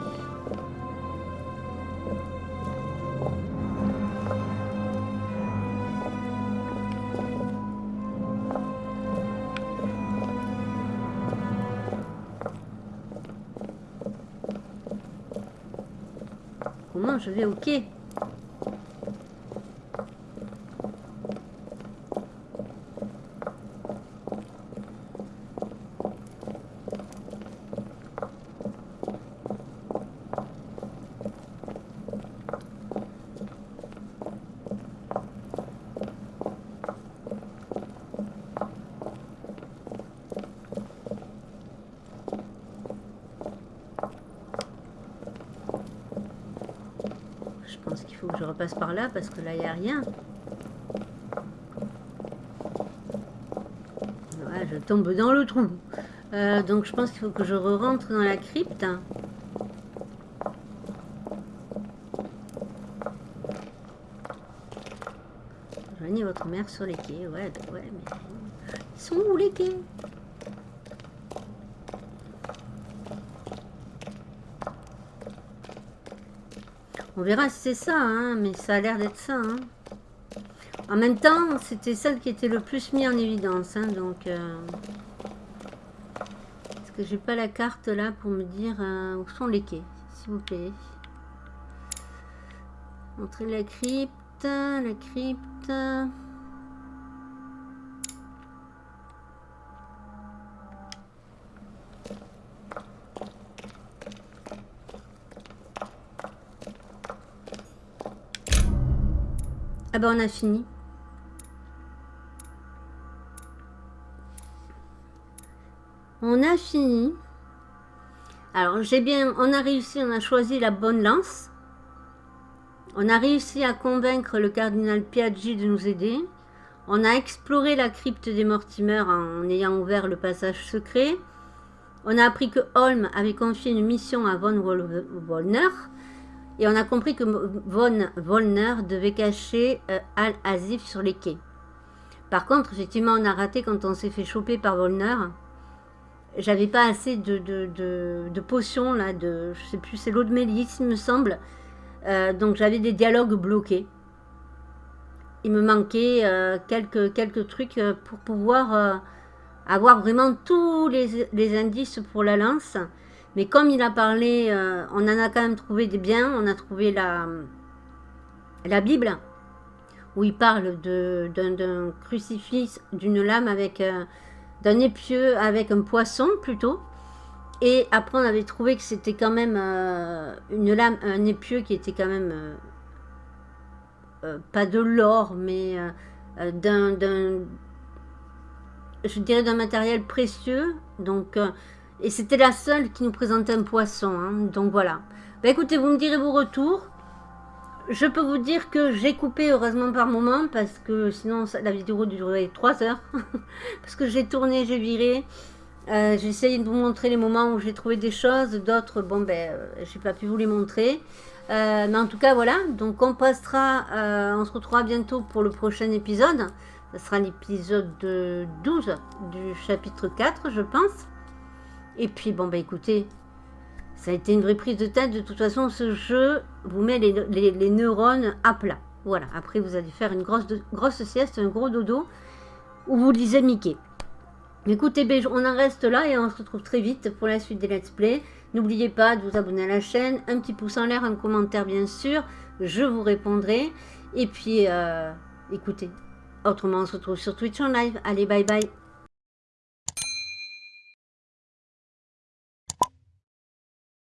ver o quê? Parce que là, il n'y a rien. Je tombe dans le trou. Euh, donc, je pense qu'il faut que je rentre dans la crypte. Rejoignez votre mère sur les quais. Ouais, ouais, mais... Ils sont où les quais? On verra si c'est ça, hein, mais ça a l'air d'être ça. hein. En même temps, c'était celle qui était le plus mis en évidence. hein, donc, euh, Est-ce que j'ai pas la carte là pour me dire euh, où sont les quais, s'il vous plaît? Montrer la crypte, la crypte. On a fini. On a fini. Alors j'ai bien, on a réussi, on a choisi la bonne lance. On a réussi à convaincre le cardinal Piaggi de nous aider. On a exploré la crypte des Mortimer en ayant ouvert le passage secret. On a appris que Holm avait confié une mission à von Wol- Wollner. Et on a compris que von Wollner devait cacher euh, Al-Azif sur les quais. Par contre, effectivement, on a raté quand on s'est fait choper par Wollner. J'avais pas assez de, potions, là, de, je sais plus, c'est l'eau de mélisse, il me semble. Euh, donc j'avais des dialogues bloqués. Il me manquait euh, quelques, trucs pour pouvoir avoir vraiment tous les indices pour la lance. Mais comme il a parlé, euh, on en a quand même trouvé des biens. On a trouvé la, la Bible, où il parle d'un crucifix, d'une lame avec euh, d'un épieu avec un poisson plutôt. Et après, on avait trouvé que c'était quand même euh, une lame, un épieu qui était quand même pas de l'or, mais d'un, je dirais d'un matériel précieux. Donc, et c'était la seule qui nous présentait un poisson. hein. donc voilà. Bah, écoutez, vous me direz vos retours. Je peux vous dire que j'ai coupé heureusement par moment parce que sinon la vidéo durerait 3 heures. *laughs* parce que j'ai tourné, j'ai viré. Euh, j'ai essayé de vous montrer les moments où j'ai trouvé des choses. D'autres, bon ben, euh, j'ai pas pu vous les montrer. Euh, mais en tout cas, voilà. Donc on passera, on se retrouvera bientôt pour le prochain épisode. Ce sera l'épisode 12 du chapitre 4, je pense. Et puis, bon, bah écoutez, ça a été une vraie prise de tête. De toute façon, ce jeu vous met les, neurones à plat. Voilà, après vous allez faire une grosse, grosse sieste, un gros dodo, où vous lisez Mickey. Écoutez, ben, on en reste là et on se retrouve très vite pour la suite des let's play. N'oubliez pas de vous abonner à la chaîne, un petit pouce en l'air, un commentaire bien sûr, je vous répondrai. Et puis, euh, écoutez, autrement on se retrouve sur Twitch en live. Allez, bye bye